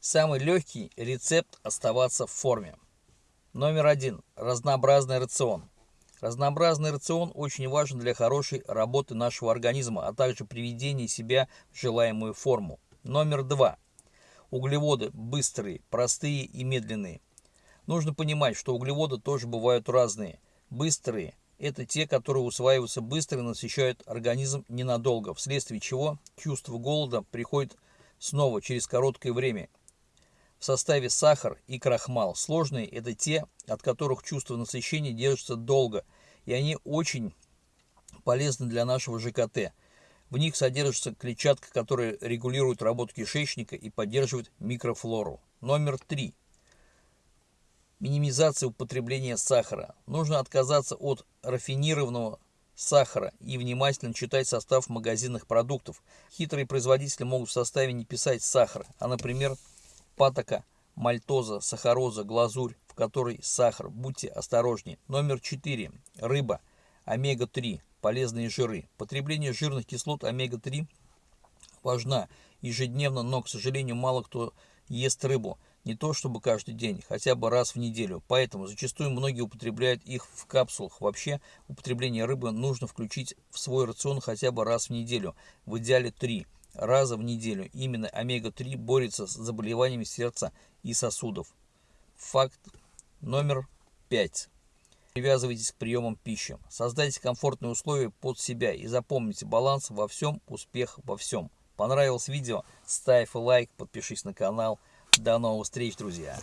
Самый легкий рецепт оставаться в форме. Номер один. Разнообразный рацион. Разнообразный рацион очень важен для хорошей работы нашего организма, а также приведения себя в желаемую форму. Номер два. Углеводы быстрые, простые и медленные. Нужно понимать, что углеводы тоже бывают разные. Быстрые – это те, которые усваиваются быстро и насыщают организм ненадолго, вследствие чего чувство голода приходит снова через короткое время в составе сахар и крахмал. Сложные – это те, от которых чувство насыщения держится долго, и они очень полезны для нашего ЖКТ. В них содержится клетчатка, которая регулирует работу кишечника и поддерживает микрофлору. Номер три. Минимизация употребления сахара. Нужно отказаться от рафинированного сахара и внимательно читать состав магазинных продуктов. Хитрые производители могут в составе не писать сахар, а, например, патока, мальтоза, сахароза, глазурь, в которой сахар. Будьте осторожнее. Номер 4. Рыба. Омега-3. Полезные жиры. Потребление жирных кислот омега-3 важна ежедневно, но, к сожалению, мало кто ест рыбу. Не то чтобы каждый день, хотя бы раз в неделю. Поэтому зачастую многие употребляют их в капсулах. Вообще, употребление рыбы нужно включить в свой рацион хотя бы раз в неделю. В идеале 3 раза в неделю. Именно омега-3 борется с заболеваниями сердца и сосудов. Факт номер 5. Привязывайтесь к приемам пищи. Создайте комфортные условия под себя и запомните баланс во всем, успех во всем. Понравилось видео? Ставь лайк, подпишись на канал. До новых встреч, друзья!